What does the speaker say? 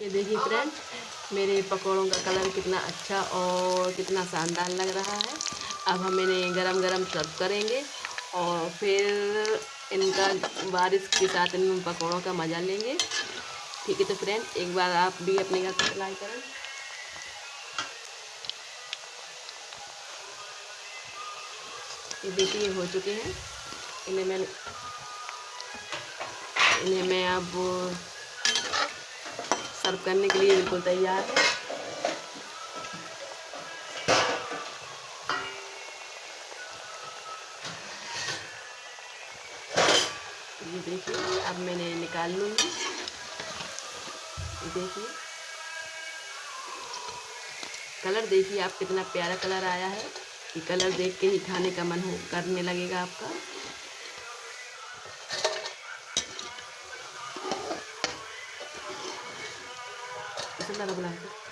ये देखिए फ्रेंड मेरे पकौड़ों का कलर कितना अच्छा और कितना शानदार लग रहा है। अब हम इन्हें गरम गरम सर्व करेंगे और फिर इनका बारिश के साथ इन पकौड़ों का मज़ा लेंगे। ठीक है तो फ्रेंड एक बार आप भी अपने घर पर ट्राई करें। ये देखिए हो चुके हैं। इन्हें मैं इन्हें मैं अब सर्व करने के लिए बिल्कुल तैयार। है ये देखिए, अब मैंने निकाल लूँगी। देखिए। कलर देखिए आप कितना प्यारा कलर आया है। ये कलर देख के ही खाने का मन हो, करने लगेगा आपका। 真的来不来？